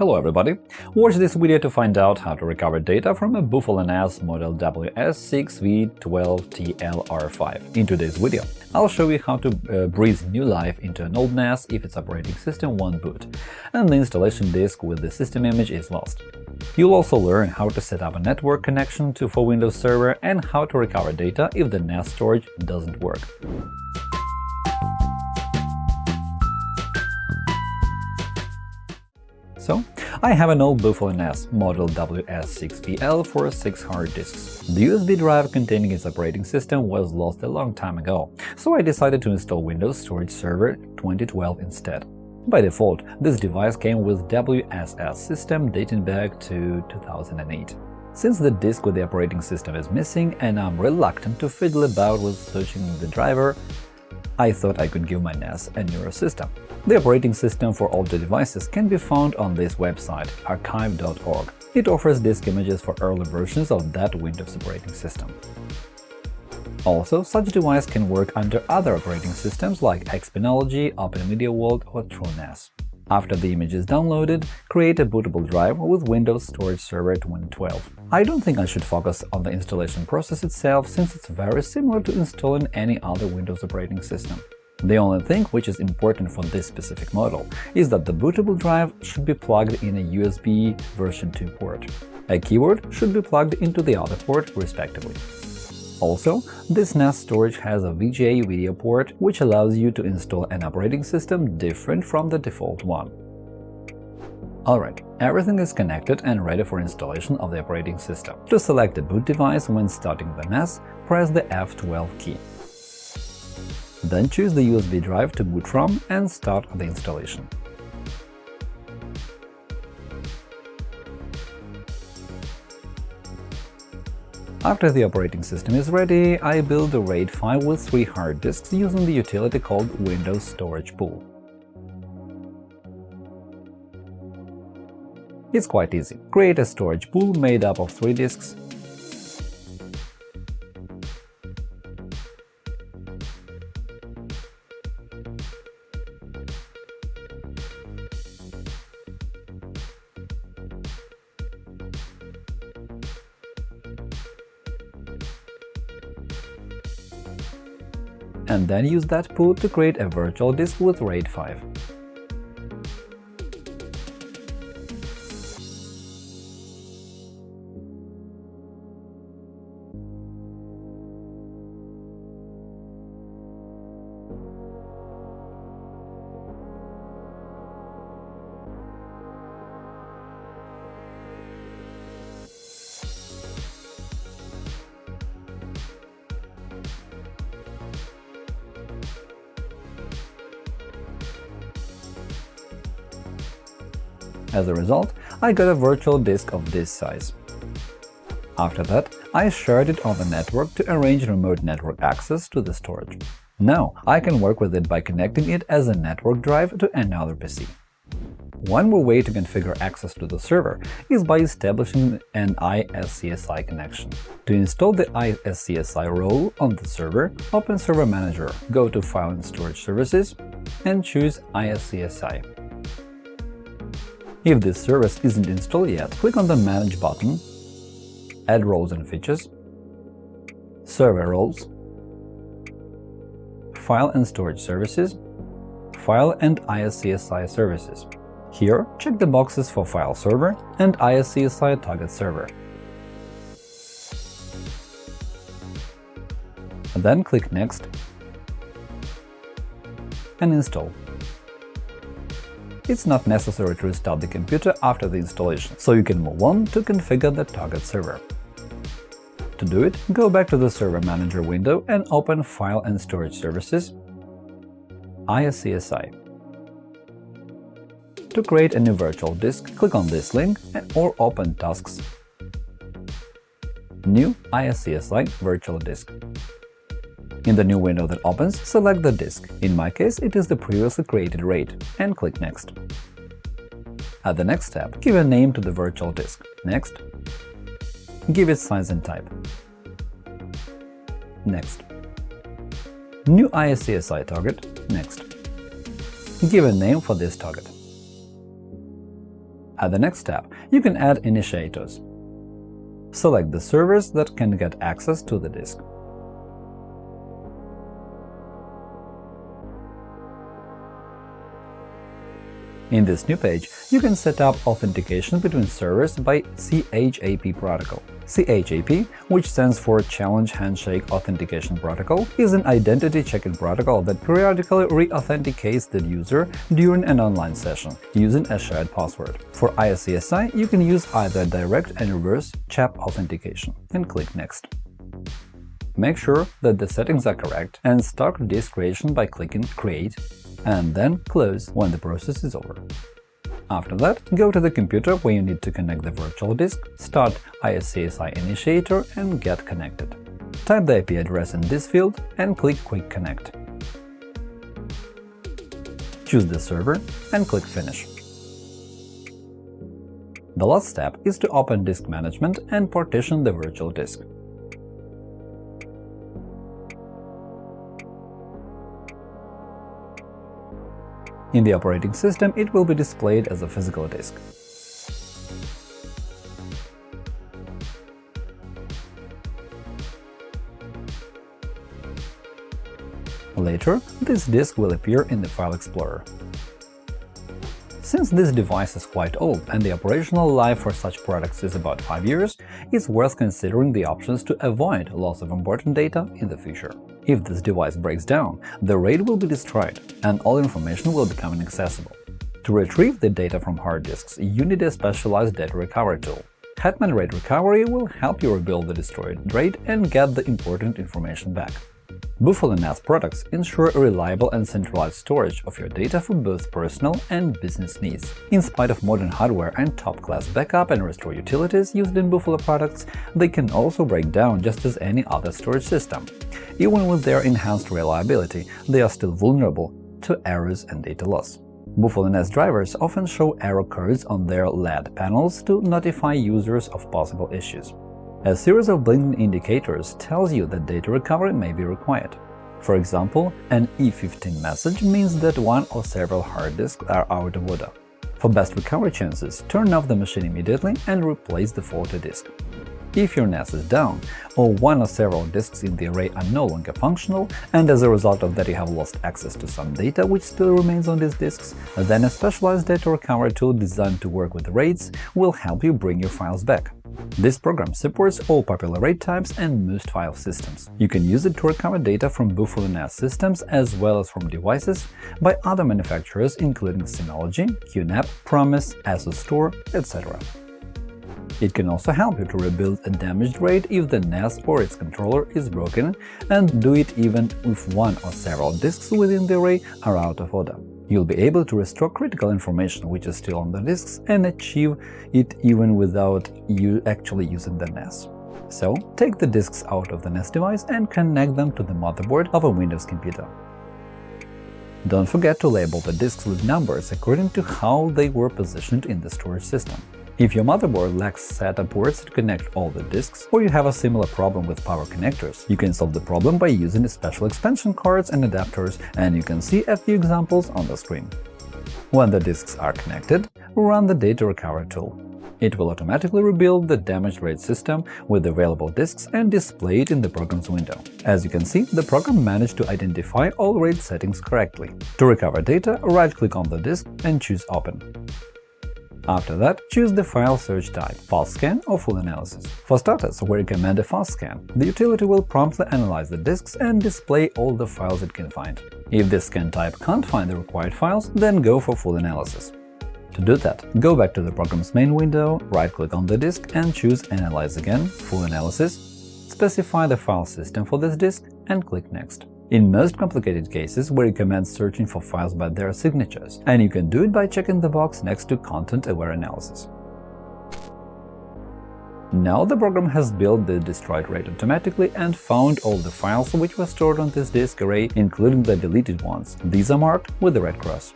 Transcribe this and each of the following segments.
Hello everybody! Watch this video to find out how to recover data from a Buffalo NAS model WS6V12TLR5. In today's video, I'll show you how to uh, breathe new life into an old NAS if its operating system won't boot, and the installation disk with the system image is lost. You'll also learn how to set up a network connection to for Windows Server and how to recover data if the NAS storage doesn't work. So, I have an old Buffalo NAS model WS6VL for 6 hard disks. The USB drive containing its operating system was lost a long time ago, so I decided to install Windows Storage Server 2012 instead. By default, this device came with WSS system dating back to 2008. Since the disk with the operating system is missing and I'm reluctant to fiddle about with searching the driver, I thought I could give my NAS a newer system. The operating system for older devices can be found on this website, archive.org. It offers disk images for early versions of that Windows operating system. Also, such device can work under other operating systems like Xpenology, OpenMediaVault or TrueNAS. After the image is downloaded, create a bootable drive with Windows Storage Server 2012. I don't think I should focus on the installation process itself, since it's very similar to installing any other Windows operating system. The only thing which is important for this specific model is that the bootable drive should be plugged in a USB version 2 port. A keyboard should be plugged into the other port, respectively. Also, this NAS storage has a VGA video port, which allows you to install an operating system different from the default one. Alright, everything is connected and ready for installation of the operating system. To select the boot device when starting the NAS, press the F12 key. Then choose the USB drive to boot from and start the installation. After the operating system is ready, I build a RAID file with three hard disks using the utility called Windows Storage Pool. It's quite easy. Create a storage pool made up of three disks, and then use that pool to create a virtual disk with RAID 5. As a result, I got a virtual disk of this size. After that, I shared it on the network to arrange remote network access to the storage. Now I can work with it by connecting it as a network drive to another PC. One more way to configure access to the server is by establishing an ISCSI connection. To install the ISCSI role on the server, open Server Manager, go to File and Storage Services, and choose ISCSI. If this service isn't installed yet, click on the Manage button, Add roles and features, Server roles, File and Storage Services, File and ISCSI Services. Here, check the boxes for File Server and ISCSI Target Server. Then click Next and Install it's not necessary to restart the computer after the installation, so you can move on to configure the target server. To do it, go back to the Server Manager window and open File and Storage Services, ISCSI. To create a new virtual disk, click on this link and or open Tasks. New ISCSI Virtual Disk. In the new window that opens, select the disk, in my case it is the previously created RAID, and click Next. At the next step, give a name to the virtual disk. Next. Give it size and type. Next. New ISCSI target. Next. Give a name for this target. At the next step, you can add initiators. Select the servers that can get access to the disk. In this new page, you can set up authentication between servers by CHAP protocol. CHAP, which stands for Challenge Handshake Authentication Protocol, is an identity checking protocol that periodically re-authenticates the user during an online session using a shared password. For ISCSI, you can use either direct and reverse CHAP authentication and click Next. Make sure that the settings are correct and start disk creation by clicking Create and then close when the process is over. After that, go to the computer where you need to connect the virtual disk, start ISCSI Initiator and get connected. Type the IP address in this field and click Quick Connect. Choose the server and click Finish. The last step is to open Disk Management and partition the virtual disk. In the operating system, it will be displayed as a physical disk. Later, this disk will appear in the File Explorer. Since this device is quite old and the operational life for such products is about 5 years, it's worth considering the options to avoid loss of important data in the future. If this device breaks down, the RAID will be destroyed, and all information will become inaccessible. To retrieve the data from hard disks, you need a specialized data recovery tool. Hetman RAID Recovery will help you rebuild the destroyed RAID and get the important information back. Buffalo NAS products ensure reliable and centralized storage of your data for both personal and business needs. In spite of modern hardware and top-class backup and restore utilities used in Buffalo products, they can also break down just as any other storage system. Even with their enhanced reliability, they are still vulnerable to errors and data loss. Buffalo NAS drivers often show error codes on their LED panels to notify users of possible issues. A series of blinking indicators tells you that data recovery may be required. For example, an E15 message means that one or several hard disks are out of order. For best recovery chances, turn off the machine immediately and replace the faulty disk. If your NAS is down, or one or several disks in the array are no longer functional, and as a result of that you have lost access to some data which still remains on these disks, then a specialized data recovery tool designed to work with RAIDs will help you bring your files back. This program supports all popular RAID types and most file systems. You can use it to recover data from Buffalo NAS systems as well as from devices by other manufacturers including Synology, QNAP, Promise, Asustor, etc. It can also help you to rebuild a damaged RAID if the NAS or its controller is broken, and do it even if one or several disks within the array are out of order. You'll be able to restore critical information which is still on the disks and achieve it even without you actually using the NAS. So, take the disks out of the NAS device and connect them to the motherboard of a Windows computer. Don't forget to label the disks with numbers according to how they were positioned in the storage system. If your motherboard lacks SATA ports to connect all the disks, or you have a similar problem with power connectors, you can solve the problem by using special expansion cards and adapters, and you can see a few examples on the screen. When the disks are connected, run the Data Recovery tool. It will automatically rebuild the damaged RAID system with available disks and display it in the program's window. As you can see, the program managed to identify all RAID settings correctly. To recover data, right-click on the disk and choose Open. After that, choose the file search type – fast scan or full analysis. For starters, we recommend a fast scan. The utility will promptly analyze the disks and display all the files it can find. If this scan type can't find the required files, then go for full analysis. To do that, go back to the program's main window, right-click on the disk and choose Analyze again, Full Analysis, specify the file system for this disk and click Next. In most complicated cases, we recommend searching for files by their signatures, and you can do it by checking the box next to Content-Aware Analysis. Now the program has built the destroyed RAID automatically and found all the files which were stored on this disk array, including the deleted ones. These are marked with the red cross.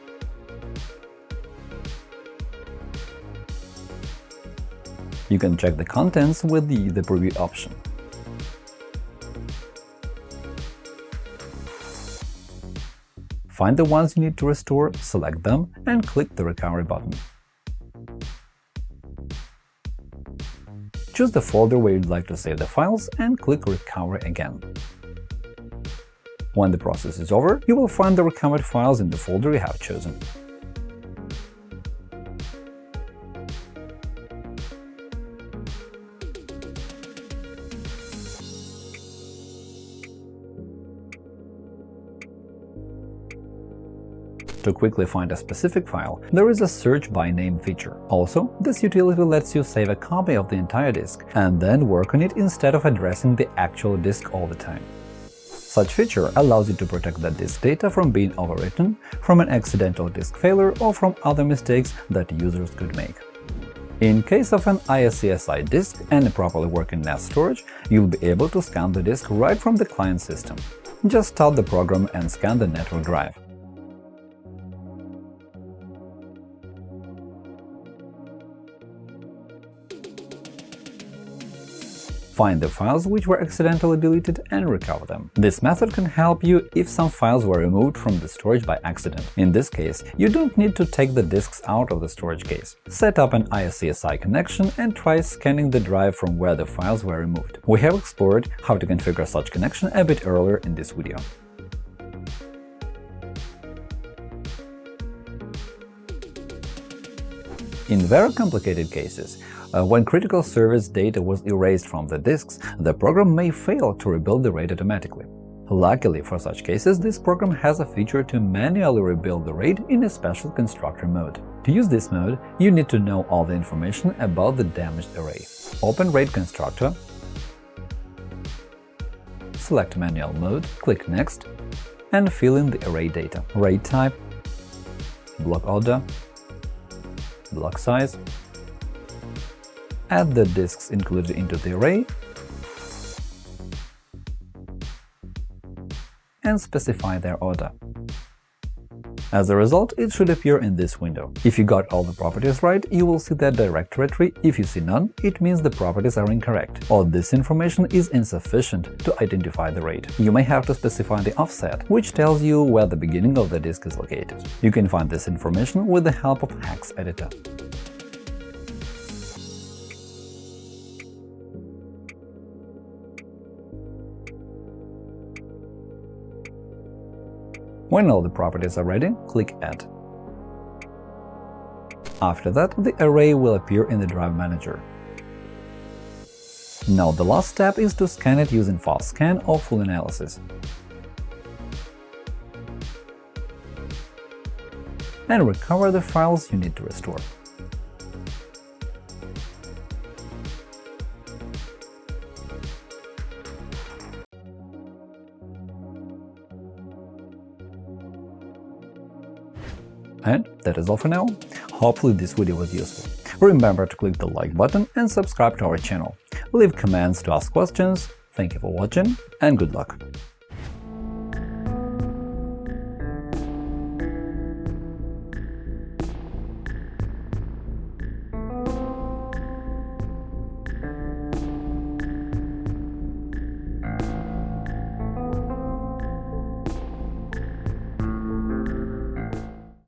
You can check the contents with the, the preview option. Find the ones you need to restore, select them and click the Recovery button. Choose the folder where you'd like to save the files and click Recover again. When the process is over, you will find the recovered files in the folder you have chosen. To quickly find a specific file, there is a search by name feature. Also, this utility lets you save a copy of the entire disk and then work on it instead of addressing the actual disk all the time. Such feature allows you to protect the disk data from being overwritten, from an accidental disk failure, or from other mistakes that users could make. In case of an ISCSI disk and a properly working NAS storage, you'll be able to scan the disk right from the client system. Just start the program and scan the network drive. Find the files which were accidentally deleted and recover them. This method can help you if some files were removed from the storage by accident. In this case, you don't need to take the disks out of the storage case. Set up an ISCSI connection and try scanning the drive from where the files were removed. We have explored how to configure such connection a bit earlier in this video. In very complicated cases, uh, when critical service data was erased from the disks, the program may fail to rebuild the RAID automatically. Luckily for such cases, this program has a feature to manually rebuild the RAID in a special constructor mode. To use this mode, you need to know all the information about the damaged array. Open RAID constructor, select Manual mode, click Next, and fill in the array data – RAID type, block order, block size, add the disks included into the array and specify their order. As a result, it should appear in this window. If you got all the properties right, you will see that directory tree. If you see none, it means the properties are incorrect, or this information is insufficient to identify the RAID. You may have to specify the offset, which tells you where the beginning of the disk is located. You can find this information with the help of Hex Editor. When all the properties are ready, click Add. After that, the array will appear in the Drive Manager. Now the last step is to scan it using fast scan or full analysis. and recover the files you need to restore. And that is all for now. Hopefully this video was useful. Remember to click the like button and subscribe to our channel. Leave comments to ask questions. Thank you for watching and good luck!